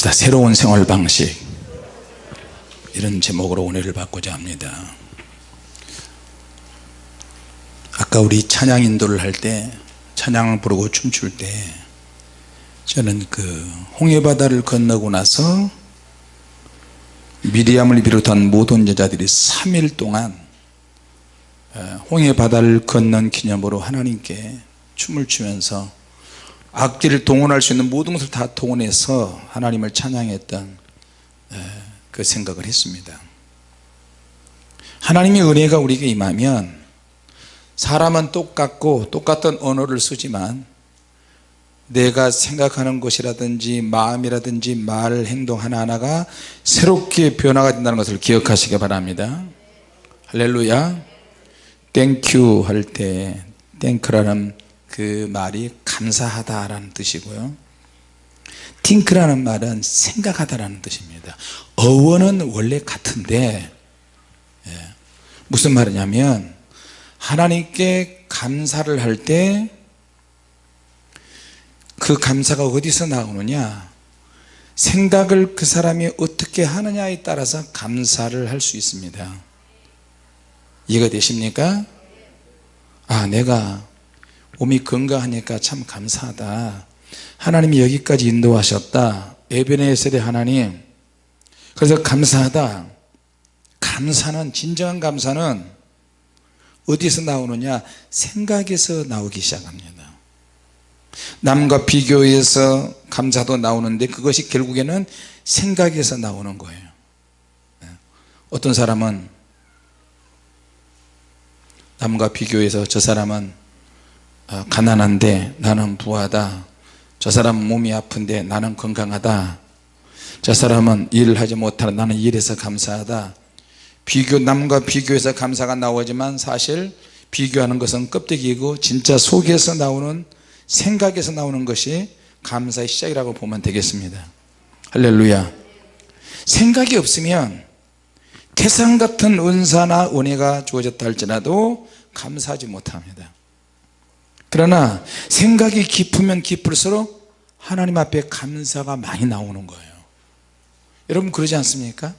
합시다. 새로운 생활 방식. 이런 제목으로 은혜를 받고자 합니다. 아까 우리 찬양 인도를 할 때 찬양을 부르고 춤출 때 저는 그 홍해바다를 건너고 나서 미리암을 비롯한 모든 여자들이 3일 동안 홍해바다를 건넌 기념으로 하나님께 춤을 추면서 악기를 동원할 수 있는 모든 것을 다 동원해서 하나님을 찬양했던 그 생각을 했습니다. 하나님의 은혜가 우리에게 임하면 사람은 똑같고 똑같은 언어를 쓰지만 내가 생각하는 것이라든지 마음이라든지 말 행동 하나하나가 새롭게 변화가 된다는 것을 기억하시기 바랍니다. 할렐루야. Thank you 할 때 thank라는 그 말이 감사하다라는 뜻이고요. think라는 말은 생각하다라는 뜻입니다. 어원은 원래 같은데 예, 무슨 말이냐면 하나님께 감사를 할 때 그 감사가 어디서 나오느냐? 생각을 그 사람이 어떻게 하느냐에 따라서 감사를 할 수 있습니다. 이해가 되십니까? 아 내가 몸이 건강하니까 참 감사하다. 하나님이 여기까지 인도하셨다. 에베네셀의 하나님 그래서 감사하다. 감사는 진정한 감사는 어디서 나오느냐? 생각에서 나오기 시작합니다. 남과 비교해서 감사도 나오는데 그것이 결국에는 생각에서 나오는 거예요. 네. 어떤 사람은 남과 비교해서 저 사람은 어, 가난한데 나는 부하다. 저 사람은 몸이 아픈데 나는 건강하다. 저 사람은 일을 하지 못하는 나는 일해서 감사하다. 비교 남과 비교해서 감사가 나오지만 사실 비교하는 것은 껍데기이고 진짜 속에서 나오는 생각에서 나오는 것이 감사의 시작이라고 보면 되겠습니다. 할렐루야. 생각이 없으면 태산 같은 은사나 은혜가 주어졌다 할지라도 감사하지 못합니다 그러나 생각이 깊으면 깊을수록 하나님 앞에 감사가 많이 나오는 거예요. 여러분 그러지 않습니까?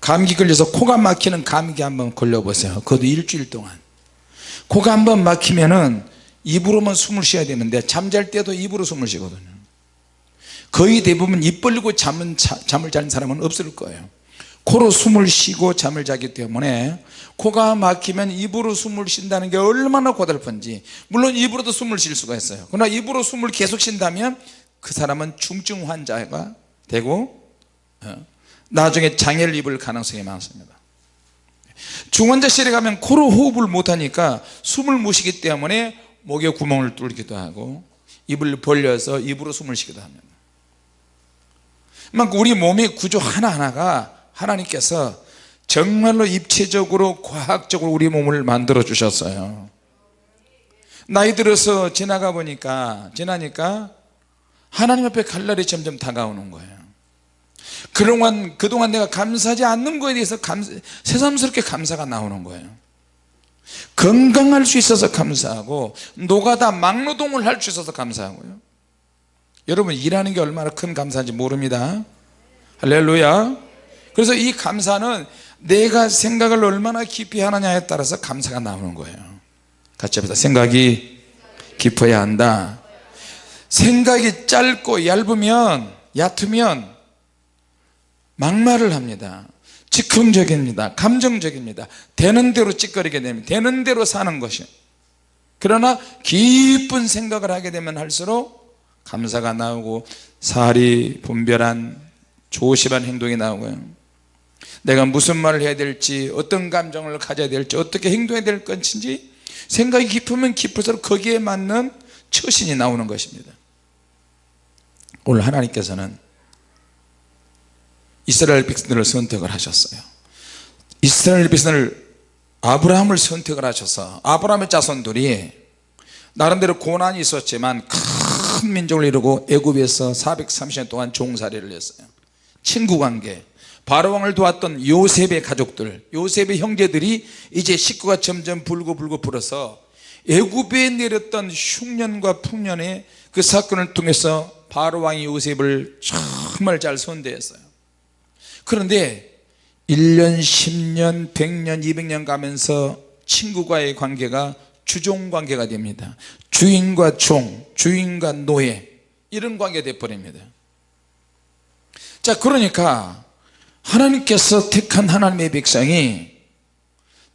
감기 걸려서 코가 막히는 감기 한번 걸려보세요. 그것도 일주일 동안. 코가 한번 막히면은 입으로만 숨을 쉬어야 되는데 잠잘 때도 입으로 숨을 쉬거든요. 거의 대부분 입 벌리고 잠은, 잠을 자는 사람은 없을 거예요 코로 숨을 쉬고 잠을 자기 때문에 코가 막히면 입으로 숨을 쉰다는 게 얼마나 고달픈지. 물론 입으로도 숨을 쉴 수가 있어요. 그러나 입으로 숨을 계속 쉰다면 그 사람은 중증 환자가 되고 어, 나중에 장애를 입을 가능성이 많습니다. 중환자실에 가면 코로 호흡을 못하니까 숨을 못 쉬기 때문에 목에 구멍을 뚫기도 하고 입을 벌려서 입으로 숨을 쉬기도 합니다. 우리 몸의 구조 하나하나가 하나님께서 정말로 입체적으로 과학적으로 우리 몸을 만들어 주셨어요. 나이 들어서 지나가 보니까 지나니까 하나님 앞에 갈 날이 점점 다가오는 거예요. 그동안, 그동안 내가 감사하지 않는 거에 대해서 감, 새삼스럽게 감사가 나오는 거예요. 건강할 수 있어서 감사하고 노가다 막노동을 할 수 있어서 감사하고요. 여러분 일하는 게 얼마나 큰 감사인지 모릅니다. 할렐루야 그래서 이 감사는 내가 생각을 얼마나 깊이 하느냐에 따라서 감사가 나오는 거예요. 같이 합시다 생각이 깊어야 한다. 생각이 짧고 얇으면 얕으면 막말을 합니다. 즉흥적입니다. 감정적입니다. 되는 대로 찌꺼리게 됩니다 되는 대로 사는 것이. 그러나 깊은 생각을 하게 되면 할수록 감사가 나오고 살이 분별한 조심한 행동이 나오고요 내가 무슨 말을 해야 될지 어떤 감정을 가져야 될지 어떻게 행동해야 될 것인지 생각이 깊으면 깊을수록 거기에 맞는 처신이 나오는 것입니다. 오늘 하나님께서는 이스라엘 백성들을 선택을 하셨어요. 이스라엘 백성을 아브라함을 선택을 하셔서 아브라함의 자손들이 나름대로 고난이 있었지만 큰 민족을 이루고 애굽에서 430년 동안 종살이를 했어요. 친구관계 바로왕을 도왔던 요셉의 가족들 요셉의 형제들이 이제 식구가 점점 불고 불고 불어서 애굽에 내렸던 흉년과 풍년의 그 사건을 통해서 바로 왕이 요셉을 정말 잘 선대했어요. 그런데 1년 10년 100년 200년 가면서 친구와의 관계가 주종 관계가 됩니다. 주인과 종 주인과 노예 이런 관계가 되어버립니다. 자 그러니까 하나님께서 택한 하나님의 백성이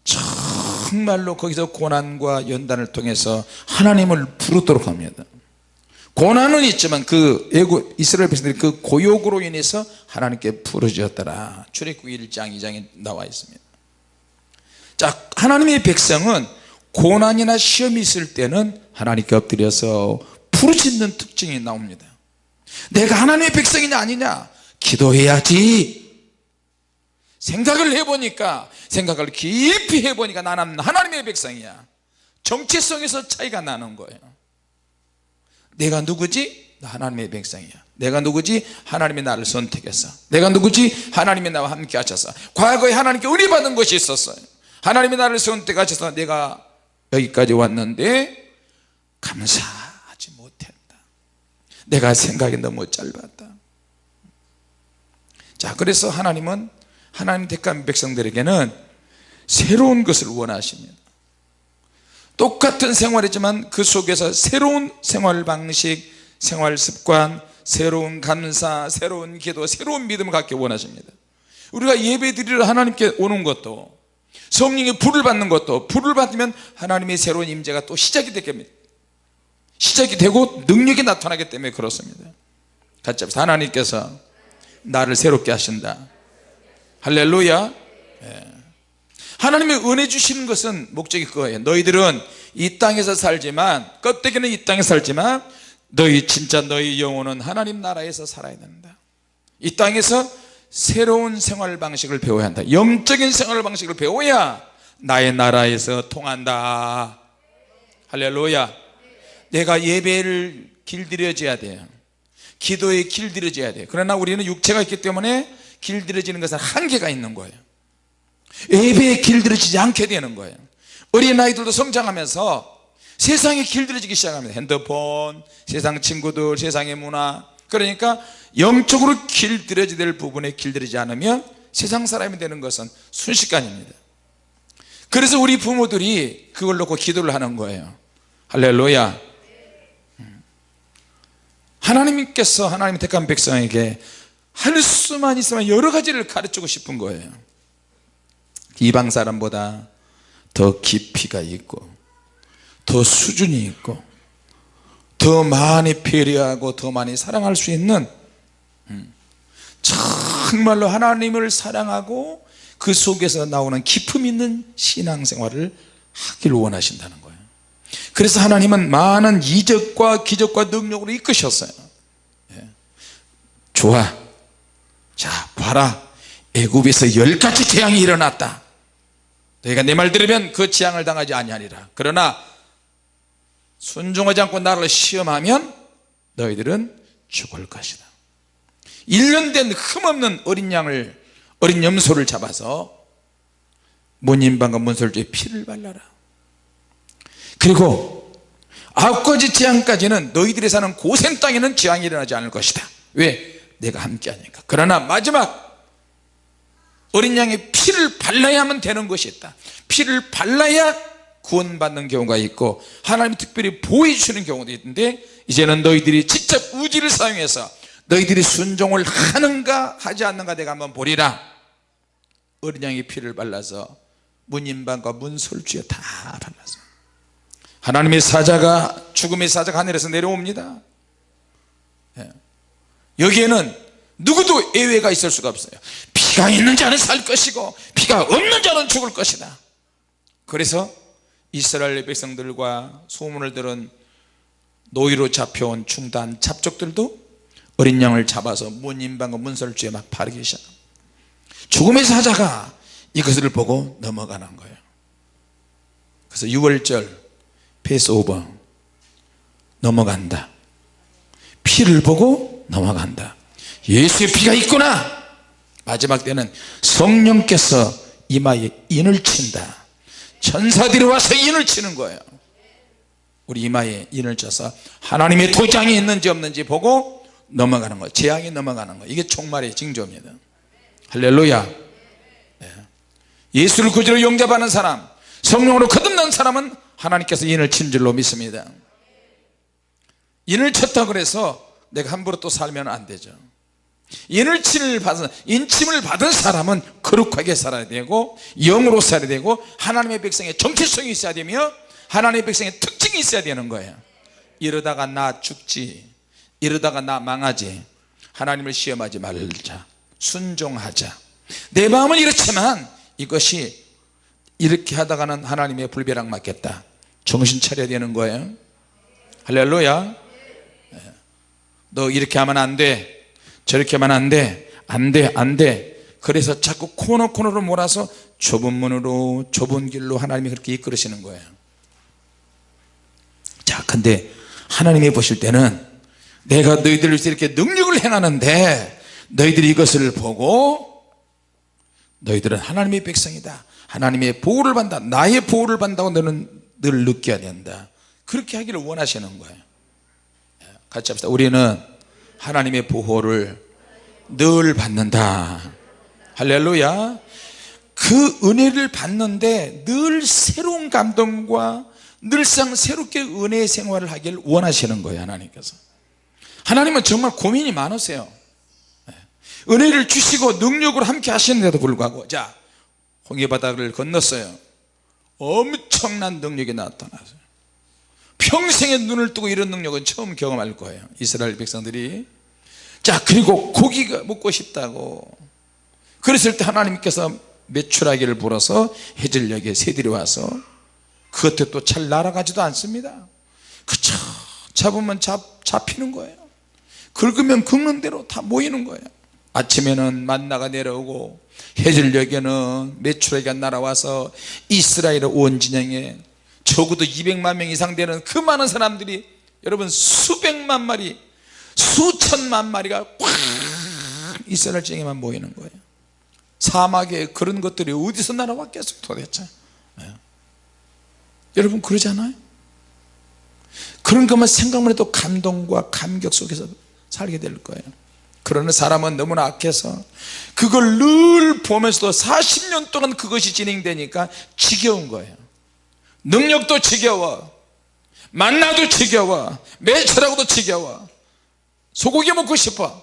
정말로 거기서 고난과 연단을 통해서 하나님을 부르도록 합니다. 고난은 있지만 그 애국 이스라엘 백성들이 그 고욕으로 인해서 하나님께 부르짖었더라. 출애굽기 1장 2장에 나와 있습니다. 자 하나님의 백성은 고난이나 시험이 있을 때는 하나님께 엎드려서 부르짖는 특징이 나옵니다. 내가 하나님의 백성이냐 아니냐? 기도해야지 생각을 해보니까 생각을 깊이 해보니까 나는 하나님의 백성이야. 정체성에서 차이가 나는 거예요. 내가 누구지? 나 하나님의 백성이야. 내가 누구지? 하나님이 나를 선택했어 내가 누구지? 하나님이 나와 함께 하셔서. 과거에 하나님께 은혜 받은 것이 있었어요. 하나님이 나를 선택하셔서 내가 여기까지 왔는데 감사하지 못했다. 내가 생각이 너무 짧았다. 자 그래서 하나님은 하나님 택한 백성들에게는 새로운 것을 원하십니다 똑같은 생활이지만 그 속에서 새로운 생활 방식 생활 습관 새로운 감사 새로운 기도 새로운 믿음을 갖기 원하십니다. 우리가 예배 드리러 하나님께 오는 것도 성령의 불을 받는 것도 불을 받으면 하나님의 새로운 임재가 또 시작이 되겠습니다. 시작이 되고 능력이 나타나기 때문에 그렇습니다. 같이 합시다. 하나님께서 나를 새롭게 하신다 할렐루야. 예. 하나님의 은혜 주시는 것은 목적이 그거예요. 너희들은 이 땅에서 살지만 껍데기는 이 땅에 살지만 너희 진짜 너희 영혼은 하나님 나라에서 살아야 된다. 이 땅에서 새로운 생활 방식을 배워야 한다. 영적인 생활 방식을 배워야 나의 나라에서 통한다. 할렐루야. 내가 예배를 길들여져야 돼요. 기도에 길들여져야 돼요. 그러나 우리는 육체가 있기 때문에 길들여지는 것은 한계가 있는 거예요. 예배에 길들여지지 않게 되는 거예요. 어린아이들도 성장하면서 세상에 길들여지기 시작합니다. 핸드폰, 세상 친구들, 세상의 문화. 그러니까 영적으로 길들여져야 될 부분에 길들이지 않으면 세상 사람이 되는 것은 순식간입니다. 그래서 우리 부모들이 그걸 놓고 기도를 하는 거예요. 할렐루야. 하나님께서 하나님 택한 백성에게 할 수만 있으면 여러 가지를 가르치고 싶은 거예요. 이방 사람보다 더 깊이가 있고 더 수준이 있고 더 많이 배려하고 더 많이 사랑할 수 있는 음, 정말로 하나님을 사랑하고 그 속에서 나오는 기품 있는 신앙생활을 하기를 원하신다는 거예요. 그래서 하나님은 많은 이적과 기적과 능력으로 이끄셨어요. 예. 좋아 자 봐라. 애굽에서 열 가지 재앙이 일어났다. 너희가 내 말 들으면 그 재앙을 당하지 아니하리라. 그러나 순종하지 않고 나를 시험하면 너희들은 죽을 것이다. 1년 된 흠없는 어린 양을 어린 염소를 잡아서 문인방과 문설주에 피를 발라라. 그리고 아홉 가지 재앙까지는 너희들이 사는 고센 땅에는 재앙이 일어나지 않을 것이다. 왜? 내가 함께 하니까. 그러나 마지막 어린 양의 피를 발라야만 되는 것이 있다. 피를 발라야 구원받는 경우가 있고 하나님이 특별히 보호해 주시는 경우도 있는데 이제는 너희들이 직접 우지를 사용해서 너희들이 순종을 하는가 하지 않는가 내가 한번 보리라. 어린 양의 피를 발라서 문인방과 문설주에 다 발라서. 하나님의 사자가 죽음의 사자가 하늘에서 내려옵니다. 예. 여기에는 누구도 예외가 있을 수가 없어요. 피가 있는 자는 살 것이고 피가 없는 자는 죽을 것이다. 그래서 이스라엘 백성들과 소문을 들은 노예로 잡혀온 중다한 잡족들도 어린 양을 잡아서 문인방과 문설주에 막 바르기 시작. 죽음의 사자가 이것을 보고 넘어가는 거예요. 그래서 유월절 Passover 넘어간다. 피를 보고 넘어간다. 예수의 피가 있구나. 마지막 때는 성령께서 이마에 인을 친다. 천사들이 와서 인을 치는 거예요. 우리 이마에 인을 쳐서 하나님의 도장이 있는지 없는지 보고 넘어가는 거 재앙이 넘어가는 거. 이게 종말의 징조입니다. 할렐루야. 예. 예수를 구주로 영접하는 사람 성령으로 거듭난 사람은 하나님께서 인을 친 줄로 믿습니다. 인을 쳤다 그래서 내가 함부로 또 살면 안 되죠. 인을 침을 받은 인침을 받은 사람은 거룩하게 살아야 되고 영으로 살아야 되고 하나님의 백성의 정체성이 있어야 되며 하나님의 백성의 특징이 있어야 되는 거예요. 이러다가 나 죽지. 이러다가 나 망하지. 하나님을 시험하지 말자. 순종하자. 내 마음은 이렇지만 이것이 이렇게 하다가는 하나님의 불벼락 맞겠다. 정신 차려야 되는 거예요. 할렐루야. 예. 너 이렇게 하면 안돼. 저렇게 하면 안돼. 안돼 안돼. 그래서 자꾸 코너 코너로 몰아서 좁은 문으로 좁은 길로 하나님이 그렇게 이끌으시는 거예요. 자 근데 하나님이 보실 때는 내가 너희들을 이렇게 능력을 행하는데 너희들이 이것을 보고 너희들은 하나님의 백성이다. 하나님의 보호를 받는다. 나의 보호를 받는다고 너는 늘 느껴야 된다. 그렇게 하기를 원하시는 거예요 같이 합시다. 우리는 하나님의 보호를 늘 받는다. 할렐루야. 그 은혜를 받는데 늘 새로운 감동과 늘상 새롭게 은혜의 생활을 하기를 원하시는 거예요 하나님께서. 하나님은 정말 고민이 많으세요. 은혜를 주시고 능력으로 함께 하시는데도 불구하고 자 홍해바다를 건넜어요. 엄청난 능력이 나타나서 평생의 눈을 뜨고 이런 능력은 처음 경험할 거예요. 이스라엘 백성들이. 자 그리고 고기가 먹고 싶다고. 그랬을 때 하나님께서 메추라기를 불어서 해질녘에 새들이 와서 그것도 또 잘 날아가지도 않습니다. 그쵸 잡으면 잡, 잡히는 거예요. 긁으면 긁는 대로 다 모이는 거예요. 아침에는 만나가 내려오고 해질녘에는 메추라기가 날아와서 이스라엘 온 진영에 적어도 200만 명 이상 되는 그 많은 사람들이 여러분 수백만 마리 수천만 마리가 꽉 이스라엘 지역에만 모이는 거예요. 사막에 그런 것들이 어디서 날아왔겠어요 도대체. 네. 여러분 그러잖아요? 그런 것만 생각만 해도 감동과 감격 속에서 살게 될 거예요. 그러는 사람은 너무나 악해서 그걸 늘 보면서도 40년 동안 그것이 진행되니까 지겨운 거예요 능력도 지겨워. 만나도 지겨워. 매철하고도 지겨워. 소고기 먹고 싶어.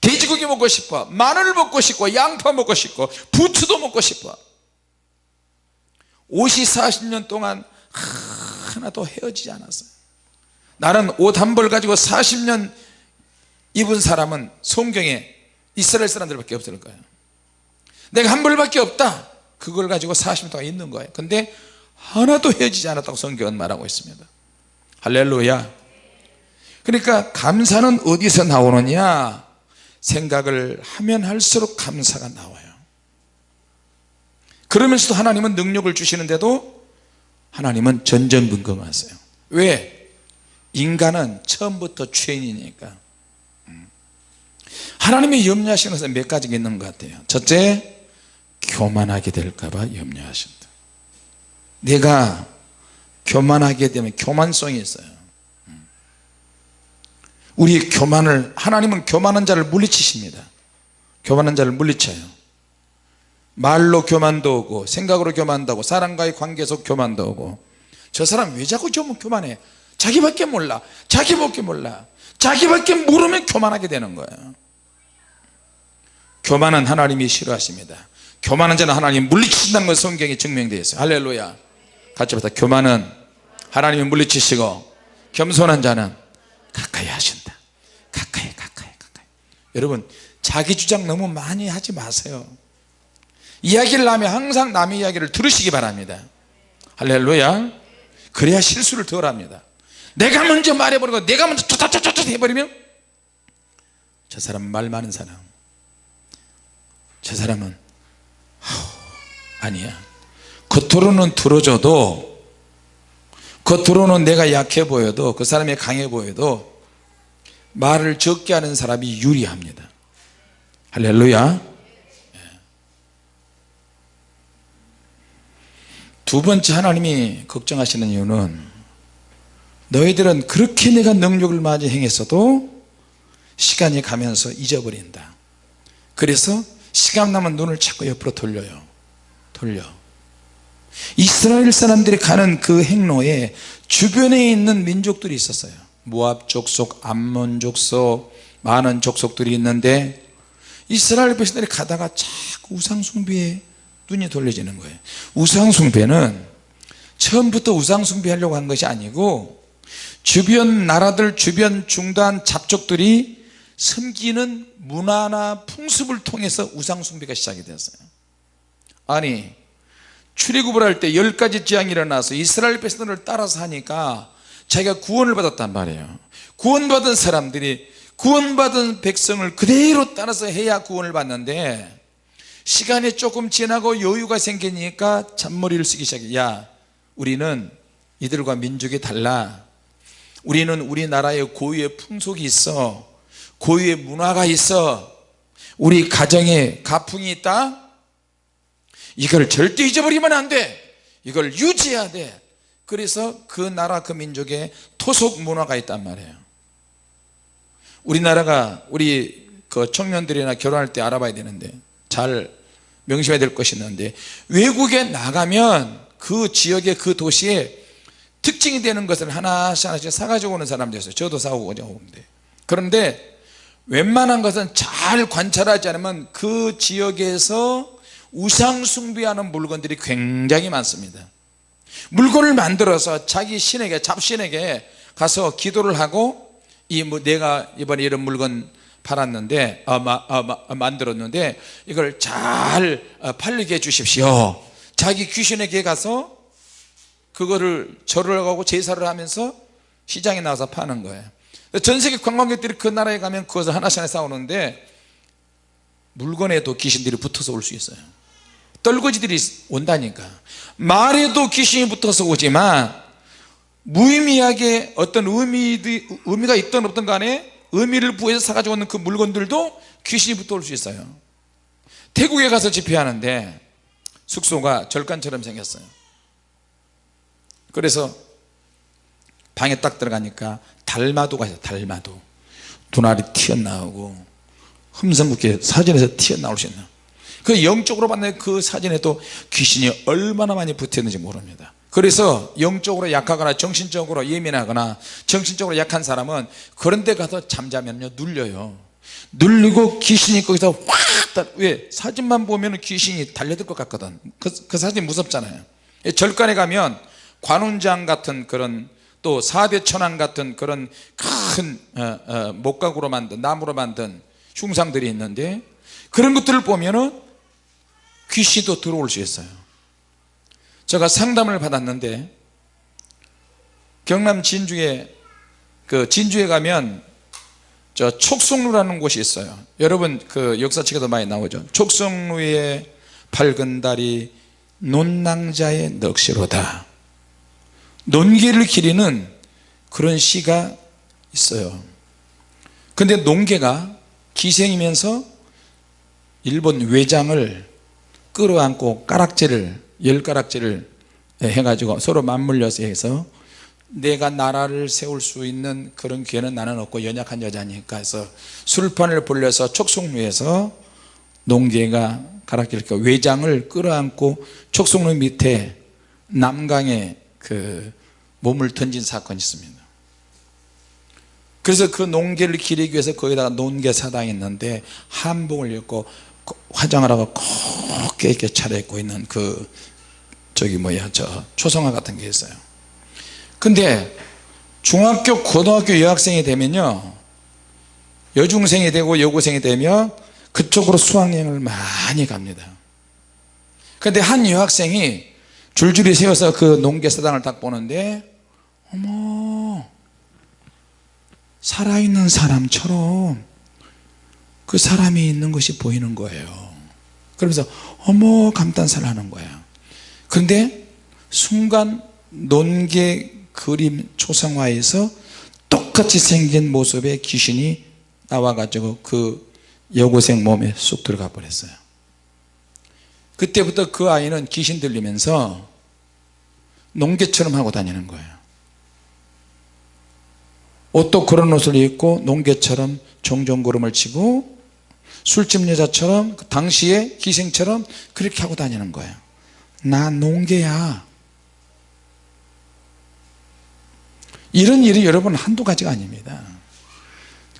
돼지고기 먹고 싶어. 마늘 먹고 싶고 양파 먹고 싶고 부추도 먹고 싶어. 옷이 40년 동안 하나도 헤어지지 않았어요. 나는 옷 한 벌 가지고 40년 입은 사람은 성경에 이스라엘 사람들밖에 없을 거예요. 내가 한 벌밖에 없다. 그걸 가지고 40년 동안 있는 거예요. 근데 하나도 헤어지지 않았다고 성경은 말하고 있습니다. 할렐루야. 그러니까 감사는 어디서 나오느냐? 생각을 하면 할수록 감사가 나와요. 그러면서도 하나님은 능력을 주시는데도 하나님은 전전긍긍하세요. 왜? 인간은 처음부터 죄인이니까. 음. 하나님이 염려하시는 것은 몇 가지가 있는 것 같아요. 첫째 교만하게 될까봐 염려하신다 내가 교만하게 되면 교만성이 있어요. 우리 교만을 하나님은 교만한 자를 물리치십니다. 교만한 자를 물리쳐요. 말로 교만도 오고 생각으로 교만도 오고 사람과의 관계에서 교만도 오고. 저 사람 왜 자꾸 좀 교만해? 자기밖에 몰라. 자기밖에 몰라. 자기밖에 모르면 교만하게 되는 거예요. 교만은 하나님이 싫어하십니다. 교만한 자는 하나님 물리치신다는 것 성경에 증명되어 있어요. 할렐루야 같이 보다 교만은 하나님이 물리치시고 겸손한 자는 가까이 하신다. 가까이 가까이 가까이. 여러분 자기 주장 너무 많이 하지 마세요. 이야기를 하면 항상 남의 이야기를 들으시기 바랍니다. 할렐루야. 그래야 실수를 덜 합니다. 내가 먼저 말해버리고 내가 먼저 쫓아쫓아쫓 해버리면 저 사람 말 많은 사람 저 사람은 아니야 겉으로는 들어줘도 겉으로는 내가 약해 보여도 그 사람이 강해 보여도 말을 적게 하는 사람이 유리합니다. 할렐루야. 예. 두 번째 하나님이 걱정하시는 이유는 너희들은 그렇게 내가 능력을 많이 행했어도 시간이 가면서 잊어버린다. 그래서 시간 나면 눈을 자꾸 옆으로 돌려요. 돌려 이스라엘 사람들이 가는 그 행로에 주변에 있는 민족들이 있었어요. 모압 족속, 암몬 족속 많은 족속들이 있는데 이스라엘 백성들이 가다가 자꾸 우상숭배에 눈이 돌려지는 거예요. 우상숭배는 처음부터 우상숭배하려고 한 것이 아니고 주변 나라들 주변 중단 잡족들이 섬기는 문화나 풍습을 통해서 우상숭배가 시작이 됐어요. 아니 출애굽을 할 때 열 가지 재앙이 일어나서 이스라엘 백성들을 따라서 하니까 자기가 구원을 받았단 말이에요. 구원받은 사람들이 구원받은 백성을 그대로 따라서 해야 구원을 받는데 시간이 조금 지나고 여유가 생기니까 잔머리를 쓰기 시작해. 야 우리는 이들과 민족이 달라. 우리는 우리나라의 고유의 풍속이 있어. 고유의 문화가 있어. 우리 가정에 가풍이 있다 이걸 절대 잊어버리면 안 돼. 이걸 유지해야 돼. 그래서 그 나라 그 민족의 토속 문화가 있단 말이에요. 우리나라가 우리 그 청년들이나 결혼할 때 알아봐야 되는데 잘 명심해야 될 것이 있는데 외국에 나가면 그 지역의 그 도시에 특징이 되는 것을 하나씩 하나씩 사가지고 오는 사람들이 있어요. 저도 사오고 오는데. 그런데 웬만한 것은 잘 관찰하지 않으면 그 지역에서 우상 숭배하는 물건들이 굉장히 많습니다. 물건을 만들어서 자기 신에게 잡신에게 가서 기도를 하고 이 뭐 내가 이번에 이런 물건 팔았는데 아, 마, 아, 마, 아, 만들었는데 이걸 잘 어, 팔리게 해 주십시오. 자기 귀신에게 가서 그거를 절을 하고 제사를 하면서 시장에 나가서 파는 거예요. 전 세계 관광객들이 그 나라에 가면 그것을 하나씩 하나씩 싸우는데 물건에도 귀신들이 붙어서 올 수 있어요 떨거지들이 온다니까. 말에도 귀신이 붙어서 오지만 무의미하게 어떤 의미, 의미가 있든 없든 간에 의미를 부여해서 사가지고 오는 그 물건들도 귀신이 붙어올 수 있어요. 태국에 가서 집회하는데 숙소가 절간처럼 생겼어요. 그래서 방에 딱 들어가니까 달마도가 있어요 달마도. 눈알이 튀어나오고 흠성궂게 사진에서 튀어나올 수 있는 그 영적으로 봤는 그 사진에도 귀신이 얼마나 많이 붙었는지 모릅니다. 그래서 영적으로 약하거나 정신적으로 예민하거나 정신적으로 약한 사람은 그런 데 가서 잠자면요 눌려요. 눌리고 귀신이 거기서 확왜? 사진만 보면 귀신이 달려들 것 같거든. 그, 그 사진 무섭잖아요. 절간에 가면 관운장 같은 그런 또 사대천왕 같은 그런 큰 어, 어, 목각으로 만든 나무로 만든 흉상들이 있는데 그런 것들을 보면은 귀신도 들어올 수 있어요. 제가 상담을 받았는데 경남 진주에 그 진주에 가면 저 촉성루라는 곳이 있어요. 여러분 그 역사책에도 많이 나오죠. 촉성루의 밝은 달이 논낭자의 넋이로다. 논개를 기리는 그런 시가 있어요. 근데 논개가 기생이면서 일본 외장을 끌어안고 가락지를 열 가락지를 해가지고 서로 맞물려서 해서 내가 나라를 세울 수 있는 그런 기회는 나는 없고 연약한 여자니까 해서 술판을 불려서 촉송루에서 농계가 가락질 그 외장을 끌어안고 촉송루 밑에 남강에 그 몸을 던진 사건이 있습니다. 그래서 그 농계를 기리기 위해서 거기다가 농계 사당이 있는데 한복을 입고 화장을 하고 곱게 이렇게 차려입고 있는 그 저기 뭐야 저 초성화 같은 게 있어요. 근데 중학교 고등학교 여학생이 되면요 여중생이 되고 여고생이 되면 그쪽으로 수학여행을 많이 갑니다. 근데 한 여학생이 줄줄이 세워서 그 농계사당을 딱 보는데 어머 살아있는 사람처럼 그 사람이 있는 것이 보이는 거예요. 그러면서 어머 감탄사를 하는 거야. 그런데 순간 논개 그림 초상화에서 똑같이 생긴 모습의 귀신이 나와가지고 그 여고생 몸에 쑥 들어가 버렸어요. 그때부터 그 아이는 귀신 들리면서 농개처럼 하고 다니는 거예요. 옷도 그런 옷을 입고 농개처럼 종종구름을 치고 술집 여자처럼 그 당시의 기생처럼 그렇게 하고 다니는 거예요. 나 농개야. 이런 일이 여러분 한두 가지가 아닙니다.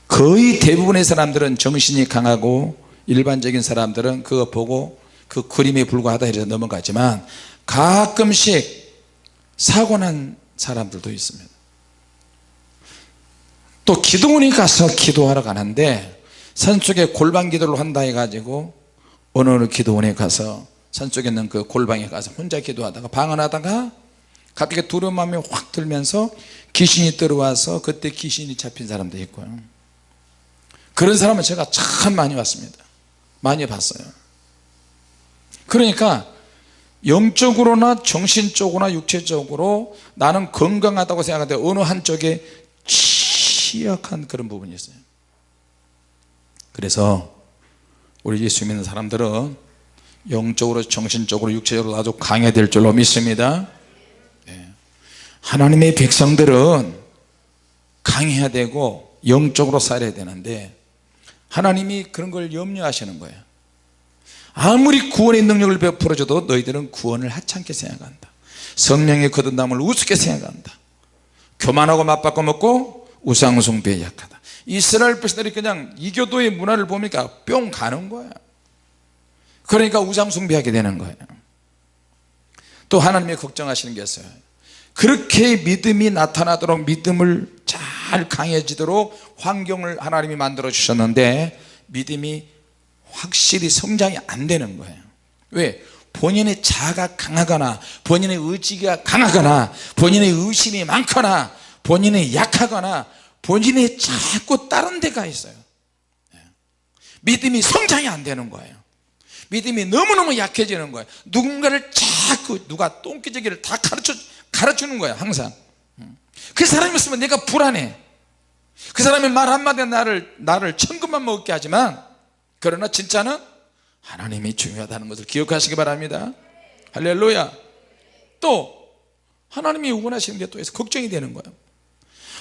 거의 대부분의 사람들은 정신이 강하고 일반적인 사람들은 그거 보고 그 그림에 불과하다 이래서 넘어가지만 가끔씩 사고난 사람들도 있습니다. 또 기도원에 가서 기도하러 가는데 산속에 골방 기도를 한다 해가지고 어느 기도원에 가서 산속에 있는 그 골방에 가서 혼자 기도하다가 방언하다가 갑자기 두려운 마음이 확 들면서 귀신이 들어와서 그때 귀신이 잡힌 사람도 있고요. 그런 사람은 제가 참 많이 봤습니다. 많이 봤어요. 그러니까 영적으로나 정신적으로나 육체적으로 나는 건강하다고 생각하는데 어느 한쪽에 취약한 그런 부분이 있어요 그래서 우리 예수 믿는 사람들은 영적으로 정신적으로 육체적으로 아주 강해될 줄로 믿습니다. 네. 하나님의 백성들은 강해야 되고 영적으로 살아야 되는데 하나님이 그런 걸 염려하시는 거예요. 아무리 구원의 능력을 베풀어줘도 너희들은 구원을 하찮게 생각한다. 성령의 거듭남을 우습게 생각한다. 교만하고 맞바꿔 먹고 우상숭배에 약하다 이스라엘 백성들이 그냥 이교도의 문화를 보니까 뿅 가는 거야 그러니까 우상 숭배하게 되는 거예요. 또 하나님이 걱정하시는 게 있어요. 그렇게 믿음이 나타나도록 믿음을 잘 강해지도록 환경을 하나님이 만들어 주셨는데 믿음이 확실히 성장이 안 되는 거예요. 왜? 본인의 자아가 강하거나 본인의 의지가 강하거나 본인의 의심이 많거나 본인이 약하거나 본인이 자꾸 다른 데가 있어요. 예. 믿음이 성장이 안 되는 거예요. 믿음이 너무너무 약해지는 거예요. 누군가를 자꾸 누가 똥기저귀를 다 가르쳐, 가르치는 거예요 항상. 음. 그 사람이 있으면 내가 불안해. 그 사람의 말 한마디에 나를, 나를 천금만 먹게 하지만 그러나 진짜는 하나님이 중요하다는 것을 기억하시기 바랍니다. 할렐루야. 또 하나님이 원하시는 게 또 있어. 걱정이 되는 거예요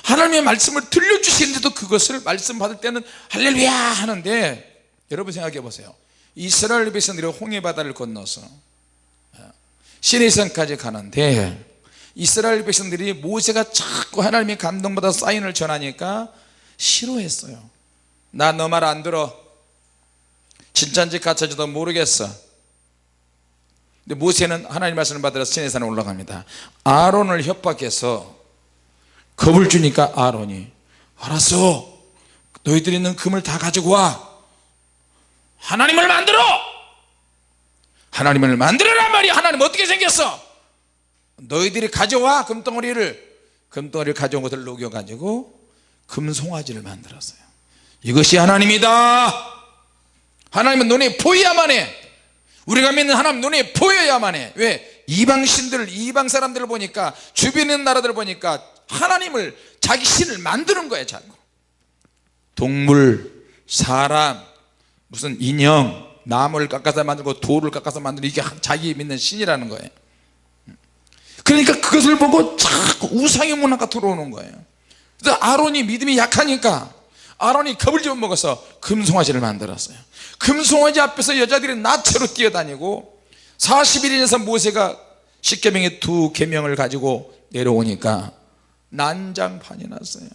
하나님의 말씀을 들려주시는데도 그것을 말씀 받을 때는 할렐루야 하는데 여러분 생각해 보세요. 이스라엘 백성들이 홍해 바다를 건너서 시내산까지 가는데 이스라엘 백성들이 모세가 자꾸 하나님의 감동받아 사인을 전하니까 싫어했어요. 나 너 말 안 들어. 진짜인지 가짜인지도 모르겠어. 근데 모세는 하나님 말씀을 받으러 시내산에 올라갑니다. 아론을 협박해서 겁을 주니까 아론이 알았어. 너희들이 있는 금을 다 가지고 와. 하나님을 만들어 하나님을 만들어란 말이 하나님 어떻게 생겼어 너희들이 가져와. 금덩어리를. 금덩어리를 가져온 것을 녹여 가지고 금송아지를 만들었어요 이것이 하나님이다. 하나님은 눈에 보여야만 해. 우리가 믿는 하나님 눈에 보여야만 해. 왜? 이방신들 이방 사람들을 보니까 있는 나라들을 보니까 하나님을 자기 신을 만드는 거예요 자꾸. 동물 사람 무슨 인형 나무를 깎아서 만들고 돌을 깎아서 만드는 이게 자기 믿는 신이라는 거예요. 그러니까 그것을 보고 자꾸 우상의 문화가 들어오는 거예요. 그래서 아론이 믿음이 약하니까 아론이 겁을 좀 먹어서 금송아지를 만들었어요. 금송아지 앞에서 여자들이 나체로 뛰어다니고 40일에서 모세가 십계명의 두 계명을 가지고 내려오니까 난장판이 났어요.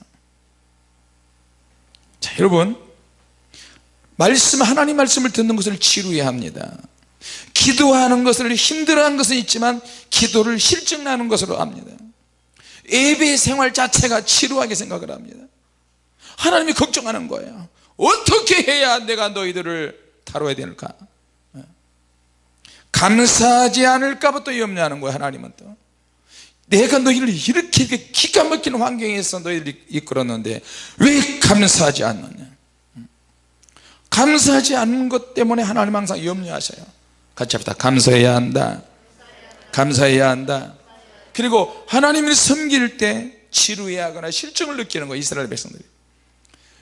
자 여러분 말씀 하나님 말씀을 듣는 것을 지루해 합니다. 기도하는 것을 힘들어하는 것은 있지만 기도를 실증나는 것으로 합니다. 예배 생활 자체가 지루하게 생각을 합니다. 하나님이 걱정하는 거예요. 어떻게 해야 내가 너희들을 다뤄야 될까? 감사하지 않을까 부터 염려하는 거예요 하나님은 또 내가 너희를 이렇게 기가 막힌 환경에서 너희를 이끌었는데 왜 감사하지 않느냐? 감사하지 않는 것 때문에 하나님 항상 염려하셔요. 같이 합시다. 감사해야 한다. 감사해야 한다. 그리고 하나님을 섬길 때 지루해하거나 실증을 느끼는 거예요 이스라엘 백성들이.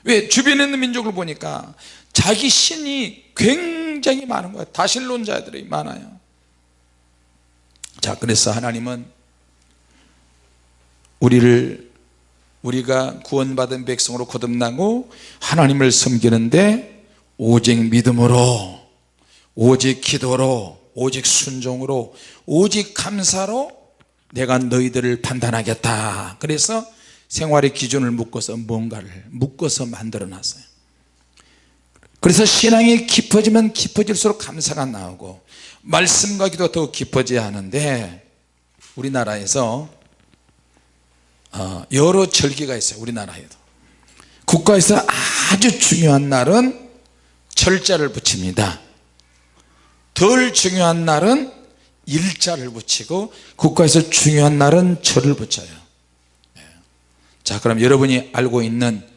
왜? 주변에 있는 민족을 보니까 자기 신이 굉장히 많은 거예요. 다신론자들이 많아요. 자 그래서 하나님은 우리를 우리가 구원받은 백성으로 거듭나고 하나님을 섬기는데 오직 믿음으로 오직 기도로 오직 순종으로 오직 감사로 내가 너희들을 판단하겠다. 그래서 생활의 기준을 묶어서 뭔가를 묶어서 만들어 놨어요. 그래서 신앙이 깊어지면 깊어질수록 감사가 나오고 말씀과 기도 더 깊어져야 하는데 우리나라에서 어, 여러 절기가 있어요 우리나라에도. 국가에서 아주 중요한 날은 절자를 붙입니다. 덜 중요한 날은 일자를 붙이고 국가에서 중요한 날은 절을 붙여요. 예. 자 그럼 여러분이 알고 있는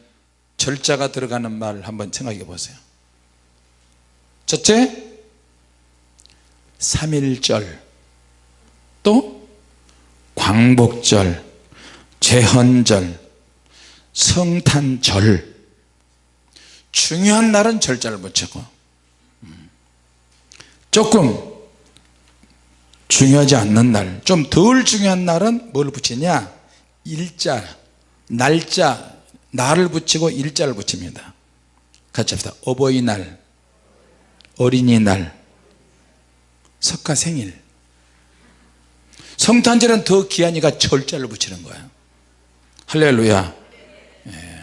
절자가 들어가는 말 한번 생각해 보세요. 첫째 3일절. 또 광복절 제헌절 성탄절. 중요한 날은 절자를 붙이고. 음. 조금 중요하지 않는 날 좀 덜 중요한 날은 뭘 붙이냐? 일자 날짜 날을 붙이고 일자를 붙입니다. 같이 합시다. 어버이날 어린이날 석가생일. 성탄절은 더 귀하니까 절자를 붙이는 거예요 할렐루야 예.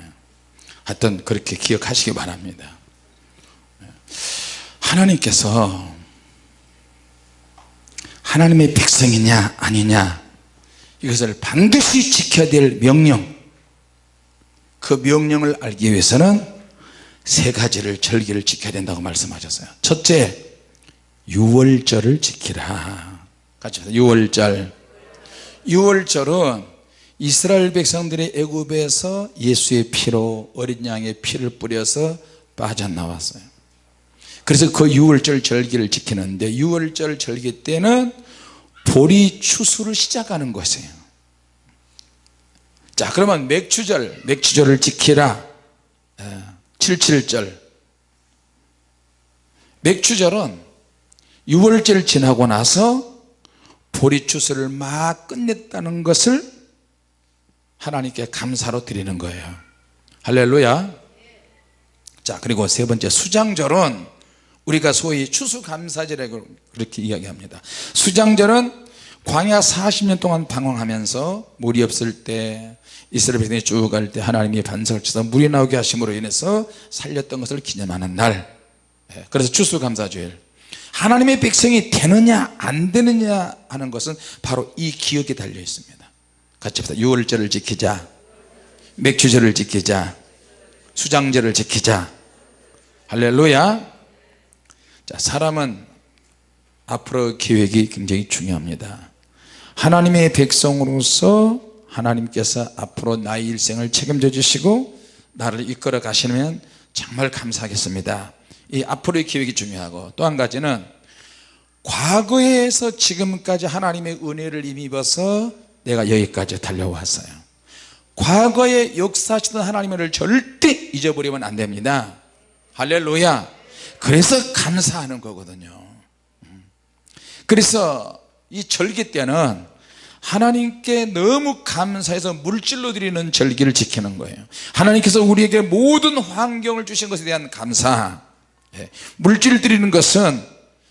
하여튼 그렇게 기억하시기 바랍니다 예. 하나님께서 하나님의 백성이냐 아니냐 이것을 반드시 지켜야 될 명령 그 명령을 알기 위해서는 세 가지를 절기를 지켜야 된다고 말씀하셨어요 첫째 유월절을 지키라 같이 합시다. 유월절 유월절은 이스라엘 백성들이 애굽에서 예수의 피로 어린 양의 피를 뿌려서 빠져나왔어요. 그래서 그 유월절 절기를 지키는데 유월절 절기 때는 보리 추수를 시작하는 것이에요. 자 그러면 맥추절 맥추절을 지키라. 77절. 맥추절은 6월절 지나고 나서 보리 추수를 막 끝냈다는 것을 하나님께 감사로 드리는 거예요. 할렐루야. 자 그리고 세 번째 수장절은 우리가 소위 추수감사절이라고 그렇게 이야기합니다. 수장절은 광야 40년 동안 방황하면서 물이 없을 때 이스라엘 백성이 쭉 갈 때 하나님이 반석을 쳐서 물이 나오게 하심으로 인해서 살렸던 것을 기념하는 날. 예, 그래서 추수감사주일. 하나님의 백성이 되느냐 안 되느냐 하는 것은 바로 이 기억에 달려 있습니다 같이 합시다. 6월절을 지키자. 맥주절을 지키자. 수장절을 지키자. 할렐루야. 자 사람은 앞으로 계획이 굉장히 중요합니다. 하나님의 백성으로서 하나님께서 앞으로 나의 일생을 책임져 주시고 나를 이끌어 가시면 정말 감사하겠습니다. 이 앞으로의 계획이 중요하고 또 한 가지는 과거에서 지금까지 하나님의 은혜를 힘입어서 내가 여기까지 달려왔어요. 과거에 역사하시던 하나님을 절대 잊어버리면 안 됩니다. 할렐루야. 그래서 감사하는 거거든요. 그래서 이 절기 때는 하나님께 너무 감사해서 물질로 드리는 절기를 지키는 거예요. 하나님께서 우리에게 모든 환경을 주신 것에 대한 감사. 예. 물질을 드리는 것은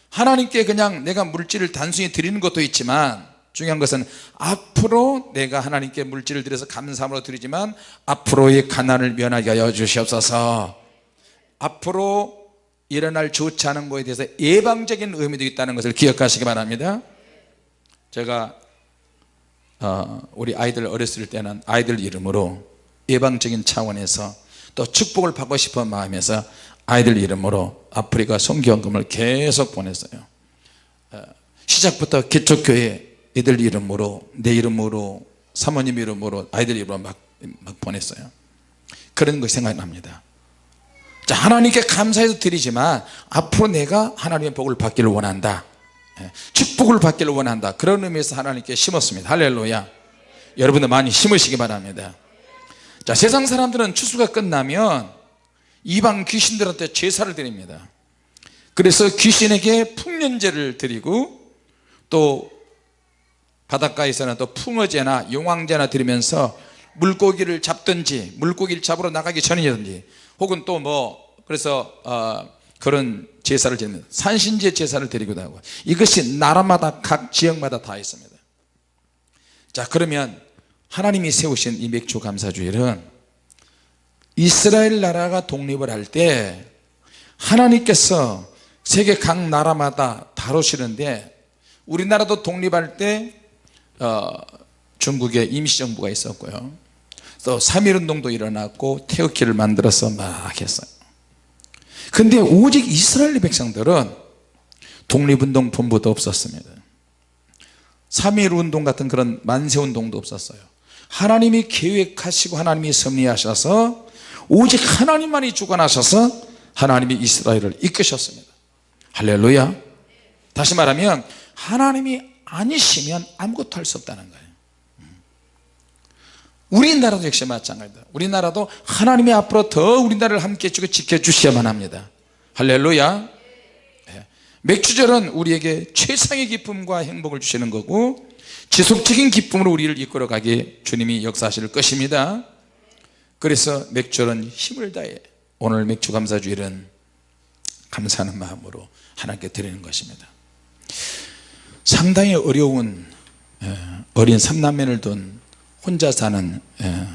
하나님께 그냥 내가 물질을 단순히 드리는 것도 있지만 중요한 것은 앞으로 내가 하나님께 물질을 드려서 감사함으로 드리지만 앞으로의 가난을 면하게 하여 주시옵소서. 앞으로 일어날 좋지 않은 것에 대해서 예방적인 의미도 있다는 것을 기억하시기 바랍니다. 제가 어, 우리 아이들 어렸을 때는 아이들 이름으로 예방적인 차원에서 또 축복을 받고 싶은 마음에서 아이들 이름으로 아프리카 성교원금을 계속 보냈어요. 어, 시작부터 기초교회 애들 이름으로 내 이름으로 사모님 이름으로 아이들 이름으로 막, 막 보냈어요. 그런 거 생각납니다. 자 하나님께 감사해서 드리지만 앞으로 내가 하나님의 복을 받기를 원한다. 예, 축복을 받기를 원한다. 그런 의미에서 하나님께 심었습니다. 할렐루야. 여러분들 많이 심으시기 바랍니다. 자 세상 사람들은 추수가 끝나면 이방 귀신들한테 제사를 드립니다. 그래서 귀신에게 풍년제를 드리고 또 바닷가에서는 또 풍어제나 용왕제나 드리면서 물고기를 잡든지 물고기를 잡으러 나가기 전이든지 혹은 또 뭐 그래서 어, 그런 제사를 지는 산신제 제사를 드리기도 하고 이것이 나라마다 각 지역마다 다 있습니다. 자 그러면 하나님이 세우신 이 맥주 감사주일은 이스라엘 나라가 독립을 할 때 하나님께서 세계 각 나라마다 다루시는데 우리나라도 독립할 때 어, 중국에 임시정부가 있었고요. 또 3.1운동도 일어났고 태극기를 만들어서 막 했어요. 근데 오직 이스라엘 백성들은 독립운동 본부도 없었습니다. 3.1운동 같은 그런 만세운동도 없었어요. 하나님이 계획하시고 하나님이 섭리하셔서 오직 하나님만이 주관하셔서 하나님이 이스라엘을 이끄셨습니다. 할렐루야. 다시 말하면 하나님이 아니시면 아무것도 할 수 없다는 거예요. 우리나라도 역시 마찬가지다. 우리나라도 하나님이 앞으로 더 우리나라를 함께 해주고 지켜주셔야만 합니다. 할렐루야. 예. 맥주절은 우리에게 최상의 기쁨과 행복을 주시는 거고 지속적인 기쁨으로 우리를 이끌어 가게 주님이 역사하실 것입니다. 그래서 맥주절은 힘을 다해 오늘 맥주 감사주일은 감사하는 마음으로 하나님께 드리는 것입니다 상당히 어려운 예, 어린 삼남매를 둔 혼자 사는 예,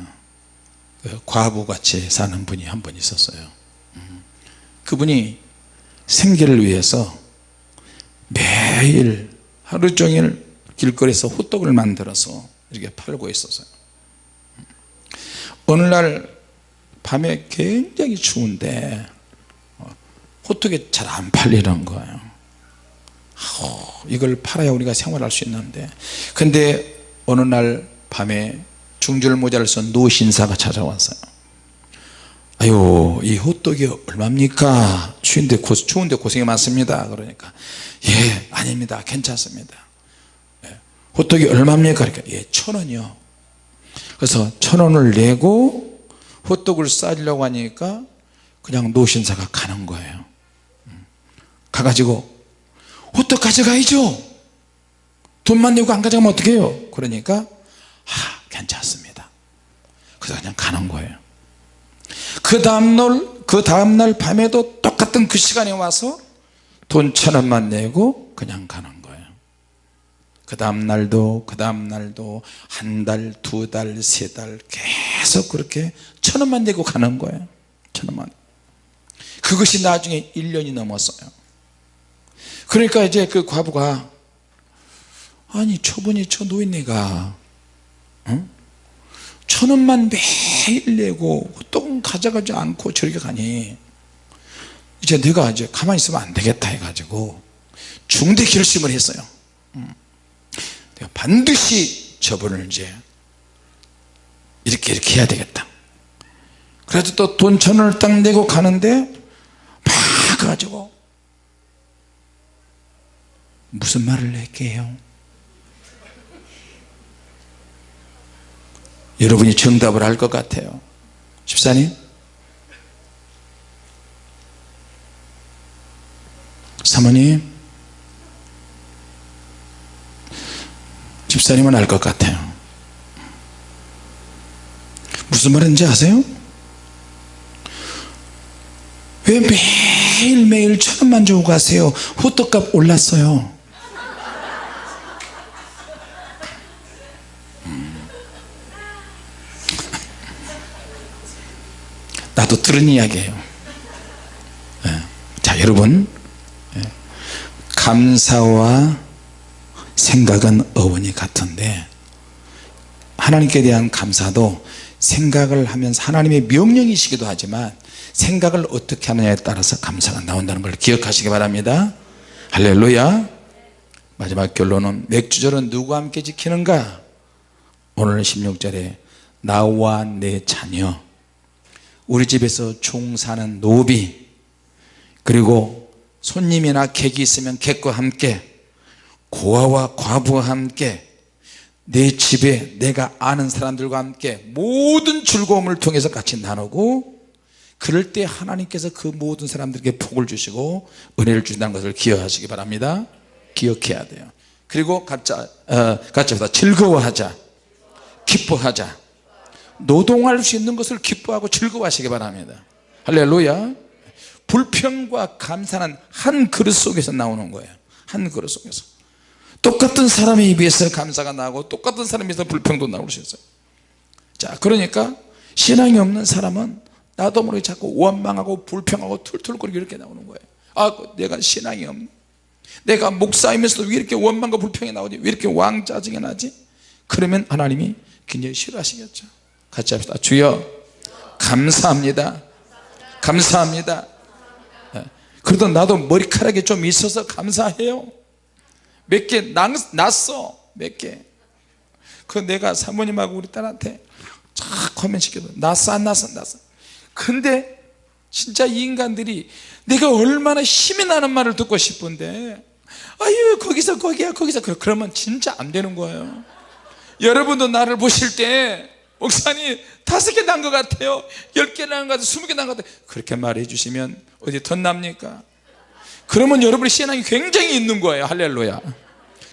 그 과부같이 사는 분이 한 분 있었어요. 음, 그분이 생계를 위해서 매일 하루 종일 길거리에서 호떡을 만들어서 이렇게 팔고 있었어요. 음, 어느 날 밤에 굉장히 추운데 어, 호떡이 잘 안 팔리는 거예요 이걸 팔아야 우리가 생활할 수 있는데. 근데 어느 날 밤에 중절 모자를 쓴 노신사가 찾아왔어요. 아유 이 호떡이 얼마입니까? 추운데, 고, 추운데 고생이 많습니다. 그러니까 예 아닙니다. 괜찮습니다. 예, 호떡이 얼마입니까? 그러니까 예 천 원이요. 그래서 천 원을 내고 호떡을 싸려고 하니까 그냥 노신사가 가는 거예요. 음. 가가지고 호떡 가져가야죠. 돈만 내고 안 가져가면 어떻게 해요? 그러니까 아, 괜찮습니다. 그래서 그냥 가는 거예요. 그 다음날 그 다음날 밤에도 똑같은 그 시간에 와서 돈 천원만 내고 그냥 가는 거예요. 그 다음날도 그 다음날도 한 달, 두 달, 세 달 계속 그렇게 천원만 내고 가는 거예요. 천원만. 그것이 나중에 1년이 넘었어요 그러니까 이제 그 과부가 아니 저분이 저 노인네가 어? 천 원만 매일 내고 똥 가져가지 않고 저렇게 가니 이제 내가 이제 가만히 있으면 안 되겠다 해가지고 중대 결심을 했어요 음. 내가 반드시 저분을 이제 이렇게 이렇게 해야 되겠다 그래서 또 돈 천 원을 딱 내고 가는데 막 가지고 무슨 말을 할게요? 여러분이 정답을 할것 같아요. 집사님? 사모님? 집사님은 알 것 같아요. 무슨 말인지 아세요? 왜 매일매일 천원만 주고 가세요? 호떡값 올랐어요 나도 들은 이야기예요. 예. 자 여러분. 예. 감사와 생각은 어원이 같은데 하나님께 대한 감사도 생각을 하면서 하나님의 명령이시기도 하지만 생각을 어떻게 하느냐에 따라서 감사가 나온다는 걸 기억하시기 바랍니다. 할렐루야. 마지막 결론은 맥주절은 누구와 함께 지키는가? 오늘 16절에 나와 내 자녀 우리 집에서 종 사는 노비 그리고 손님이나 객이 있으면 객과 함께 고아와 과부와 함께 내 집에 내가 아는 사람들과 함께 모든 즐거움을 통해서 같이 나누고 그럴 때 하나님께서 그 모든 사람들에게 복을 주시고 은혜를 주신다는 것을 기억하시기 바랍니다. 기억해야 돼요. 그리고 각자 어, 각자보다. 즐거워하자. 기뻐하자 노동할 수 있는 것을 기뻐하고 즐거워하시기 바랍니다. 할렐루야. 불평과 감사는 한 그릇 속에서 나오는 거예요. 한 그릇 속에서. 똑같은 사람의 입에서 감사가 나고 똑같은 사람의 입에서 불평도 나올 수 있어요. 자 그러니까 신앙이 없는 사람은 나도 모르게 자꾸 원망하고 불평하고 툴툴거리고 이렇게 나오는 거예요. 아 내가 신앙이 없네 내가 목사이면서도 왜 이렇게 원망과 불평이 나오지? 왜 이렇게 왕짜증이 나지? 그러면 하나님이 굉장히 싫어하시겠죠 같이 합시다. 주여 감사합니다. 감사합니다. 예. 그래도 나도 머리카락이 좀 있어서 감사해요. 몇 개 났어. 몇개 그 내가 사모님하고 우리 딸한테 쫙 코멘시켜도 났어 안 났어 났어. 근데 진짜 이 인간들이 내가 얼마나 힘이 나는 말을 듣고 싶은데 아유 거기서 거기야 거기서. 그- 그러면 진짜 안 되는 거예요. 여러분도 나를 보실 때 목사님 다섯 개 난 것 같아요. 열 개 난 것 같아요. 스무 개 난 것 같아요. 그렇게 말해 주시면 어디 덧납니까? 그러면 여러분의 신앙이 굉장히 있는 거예요. 할렐루야.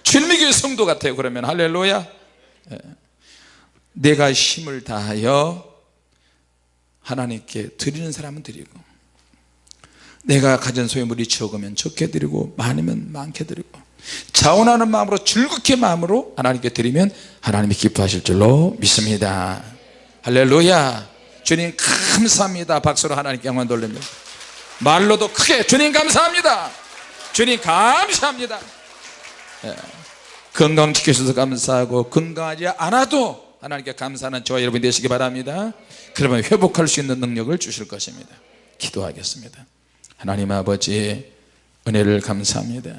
주일미교회 성도 같아요. 그러면 할렐루야. 예. 내가 힘을 다하여 하나님께 드리는 사람은 드리고 내가 가진 소유물이 적으면 적게 드리고 많으면 많게 드리고 자원하는 마음으로 즐겁게 마음으로 하나님께 드리면 하나님이 기뻐하실 줄로 믿습니다. 할렐루야. 주님 감사합니다. 박수로 하나님께 영광 돌립니다. 말로도 크게 주님 감사합니다. 주님 감사합니다. 예. 건강 지켜주셔서 감사하고 건강하지 않아도 하나님께 감사하는 저와 여러분 되시기 바랍니다. 그러면 회복할 수 있는 능력을 주실 것입니다. 기도하겠습니다. 하나님 아버지 은혜를 감사합니다